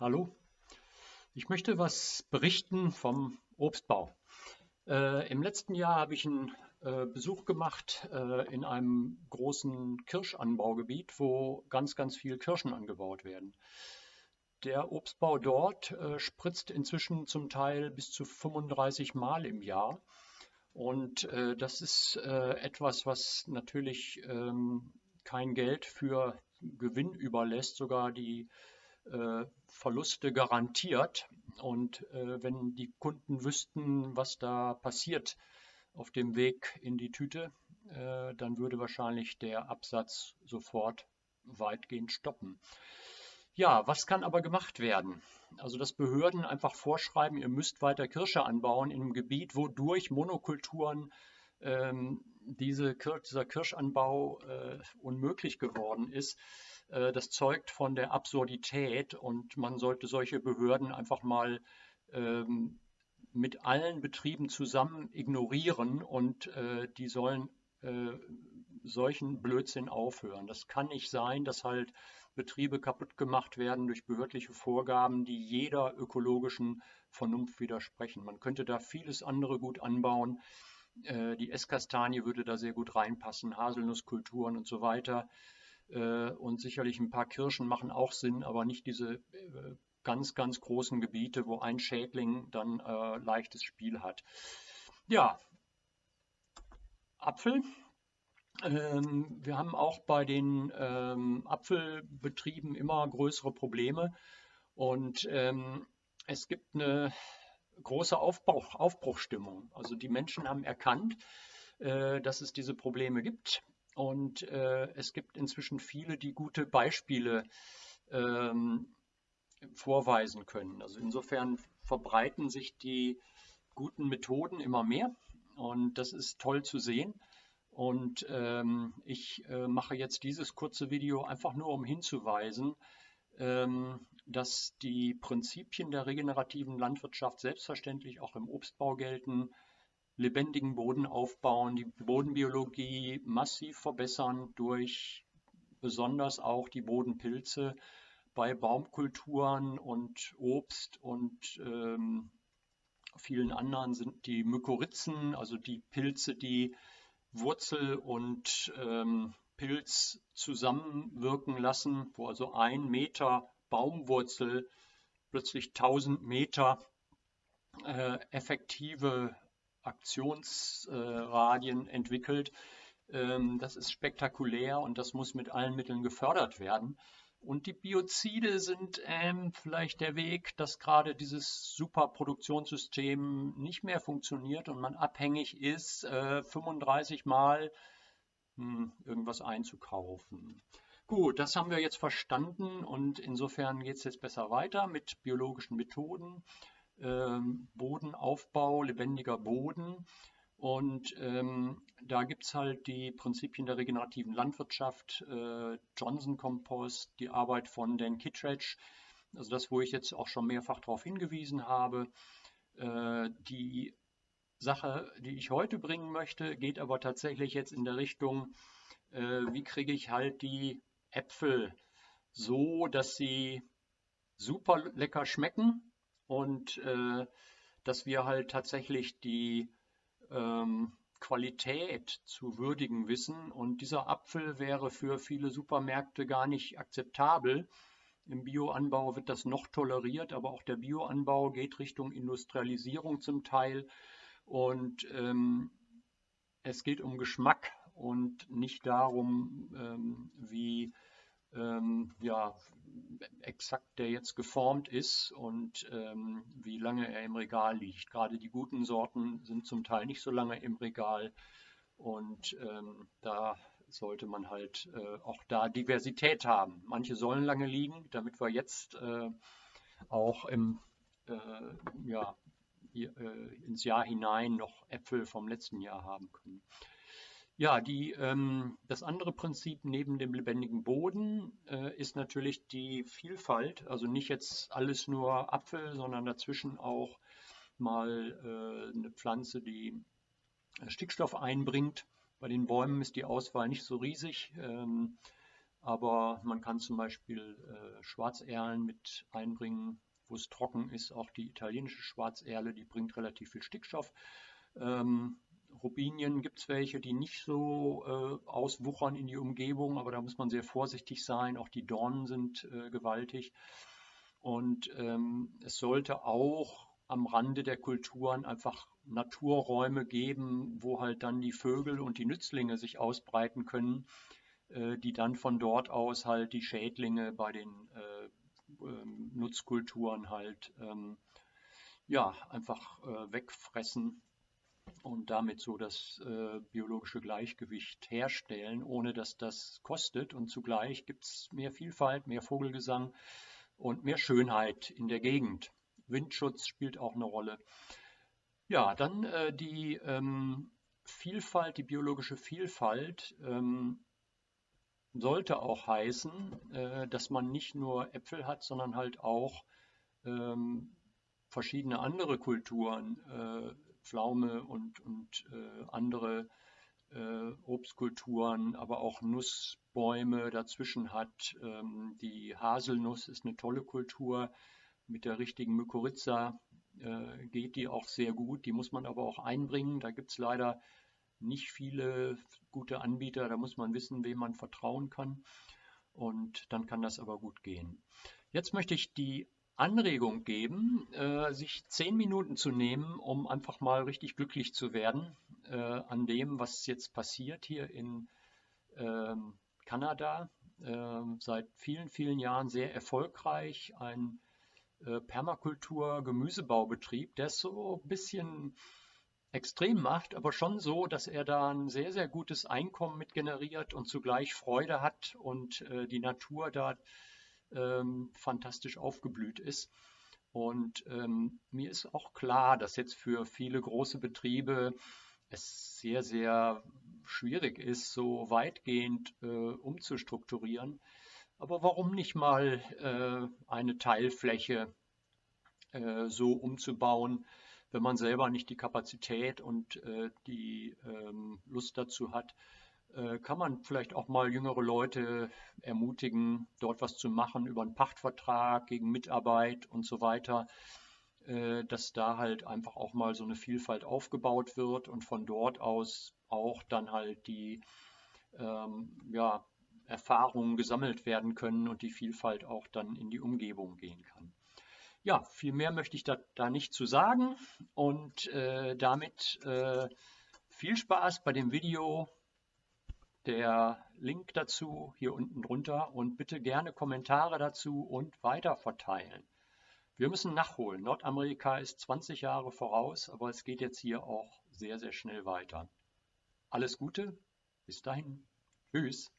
Hallo, ich möchte was berichten vom Obstbau. Äh, Im letzten Jahr habe ich einen äh, Besuch gemacht äh, in einem großen Kirschanbaugebiet, wo ganz, ganz viel Kirschen angebaut werden. Der Obstbau dort äh, spritzt inzwischen zum Teil bis zu 35 Mal im Jahr. Und äh, das ist äh, etwas, was natürlich ähm, kein Geld für Gewinn überlässt, sogar die Verluste garantiert. Und äh, wenn die Kunden wüssten, was da passiert auf dem Weg in die Tüte, äh, dann würde wahrscheinlich der Absatz sofort weitgehend stoppen. Ja, was kann aber gemacht werden? Also, dass Behörden einfach vorschreiben, ihr müsst weiter Kirsche anbauen in einem Gebiet, wo durch Monokulturen ähm, diese, dieser Kirschanbau äh, unmöglich geworden ist äh, das zeugt von der Absurdität und man sollte solche Behörden einfach mal ähm, mit allen Betrieben zusammen ignorieren und äh, die sollen äh, solchen Blödsinn aufhören. Das kann nicht sein, dass halt Betriebe kaputt gemacht werden durch behördliche Vorgaben, die jeder ökologischen Vernunft widersprechen. Man könnte da vieles andere gut anbauen. Äh, die Esskastanie würde da sehr gut reinpassen, Haselnusskulturen und so weiter. Äh, und sicherlich ein paar Kirschen machen auch Sinn, aber nicht diese äh, ganz, ganz großen Gebiete, wo ein Schädling dann äh, leichtes Spiel hat. Ja, Apfel. Ähm, wir haben auch bei den ähm, Apfelbetrieben immer größere Probleme und ähm, es gibt eine große Aufbruch, Aufbruchstimmung. Also die Menschen haben erkannt, dass es diese Probleme gibt und äh, es gibt inzwischen viele, die gute Beispiele ähm, vorweisen können. Also insofern verbreiten sich die guten Methoden immer mehr und das ist toll zu sehen. Und ähm, ich äh, mache jetzt dieses kurze Video einfach nur, um hinzuweisen, ähm, dass die Prinzipien der regenerativen Landwirtschaft selbstverständlich auch im Obstbau gelten, lebendigen Boden aufbauen, die Bodenbiologie massiv verbessern durch besonders auch die Bodenpilze bei Baumkulturen und Obst und ähm, vielen anderen sind die Mykorrhizen, also die Pilze, die Wurzel und ähm, Pilz zusammenwirken lassen, wo also ein Meter Baumwurzel plötzlich 1000 Meter äh, effektive Aktionsradien entwickelt. Ähm, das ist spektakulär und das muss mit allen Mitteln gefördert werden. Und die Biozide sind ähm, vielleicht der Weg, dass gerade dieses Superproduktionssystem nicht mehr funktioniert und man abhängig ist, äh, 35 Mal hm, irgendwas einzukaufen. Gut, das haben wir jetzt verstanden und insofern geht es jetzt besser weiter mit biologischen Methoden. Ähm, Bodenaufbau, lebendiger Boden. Und ähm, da gibt es halt die Prinzipien der regenerativen Landwirtschaft, äh, Johnson Compost, die Arbeit von Dan Kittredge, also das, wo ich jetzt auch schon mehrfach darauf hingewiesen habe. Äh, die Sache, die ich heute bringen möchte, geht aber tatsächlich jetzt in der Richtung, äh, wie kriege ich halt die Äpfel so, dass sie super lecker schmecken, und äh, dass wir halt tatsächlich die ähm, Qualität zu würdigen wissen. Und dieser Apfel wäre für viele Supermärkte gar nicht akzeptabel. Im Bioanbau wird das noch toleriert, aber auch der Bioanbau geht Richtung Industrialisierung zum Teil. Und ähm, es geht um Geschmack und nicht darum, ähm, wie ähm, ja, exakt der jetzt geformt ist und ähm, wie lange er im Regal liegt. Gerade die guten Sorten sind zum Teil nicht so lange im Regal und ähm, da sollte man halt äh, auch da Diversität haben. Manche sollen lange liegen, damit wir jetzt äh, auch im, äh, ja, hier, äh, ins Jahr hinein noch Äpfel vom letzten Jahr haben können. Ja, die, ähm, das andere Prinzip neben dem lebendigen Boden äh, ist natürlich die Vielfalt. Also nicht jetzt alles nur Apfel, sondern dazwischen auch mal äh, eine Pflanze, die äh, Stickstoff einbringt. Bei den Bäumen ist die Auswahl nicht so riesig. Ähm, Aber man kann zum Beispiel äh, Schwarzerlen mit einbringen, wo es trocken ist. Auch die italienische Schwarzerle, die bringt relativ viel Stickstoff. Ähm, Robinien gibt es welche, die nicht so äh, auswuchern in die Umgebung, aber da muss man sehr vorsichtig sein. Auch die Dornen sind äh, gewaltig. Und ähm, es sollte auch am Rande der Kulturen einfach Naturräume geben, wo halt dann die Vögel und die Nützlinge sich ausbreiten können, äh, die dann von dort aus halt die Schädlinge bei den äh, ähm, Nutzkulturen halt ähm, ja einfach äh, wegfressen und damit so das äh, biologische Gleichgewicht herstellen, ohne dass das kostet. Und zugleich gibt es mehr Vielfalt, mehr Vogelgesang und mehr Schönheit in der Gegend. Windschutz spielt auch eine Rolle. Ja, dann äh, die ähm, Vielfalt, die biologische Vielfalt ähm, sollte auch heißen, äh, dass man nicht nur Äpfel hat, sondern halt auch ähm, verschiedene andere Kulturen, äh, Pflaume und, und äh, andere äh, Obstkulturen, aber auch Nussbäume dazwischen hat. Ähm, die Haselnuss ist eine tolle Kultur. Mit der richtigen Mykorrhiza äh, geht die auch sehr gut. Die muss man aber auch einbringen. Da gibt es leider nicht viele gute Anbieter. Da muss man wissen, wem man vertrauen kann. Und dann kann das aber gut gehen. Jetzt möchte ich die Anregung geben, äh, sich zehn Minuten zu nehmen, um einfach mal richtig glücklich zu werden äh, an dem, was jetzt passiert hier in ähm, Kanada. Äh, seit vielen, vielen Jahren sehr erfolgreich. Ein äh, Permakultur-Gemüsebaubetrieb, der es so ein bisschen extrem macht, aber schon so, dass er da ein sehr, sehr gutes Einkommen mit generiert und zugleich Freude hat und äh, die Natur da ähm, fantastisch aufgeblüht ist. Und ähm, mir ist auch klar, dass jetzt für viele große Betriebe es sehr, sehr schwierig ist, so weitgehend äh, umzustrukturieren. Aber warum nicht mal äh, eine Teilfläche äh, so umzubauen, wenn man selber nicht die Kapazität und äh, die ähm, Lust dazu hat, kann man vielleicht auch mal jüngere Leute ermutigen, dort was zu machen über einen Pachtvertrag gegen Mitarbeit und so weiter, äh, dass da halt einfach auch mal so eine Vielfalt aufgebaut wird und von dort aus auch dann halt die ähm, ja, Erfahrungen gesammelt werden können und die Vielfalt auch dann in die Umgebung gehen kann. Ja, viel mehr möchte ich da, da nicht zu sagen und äh, damit äh, viel Spaß bei dem Video der Link dazu hier unten drunter und bitte gerne Kommentare dazu und weiter verteilen. Wir müssen nachholen. Nordamerika ist 20 Jahre voraus, aber es geht jetzt hier auch sehr, sehr schnell weiter. Alles Gute, bis dahin. Tschüss.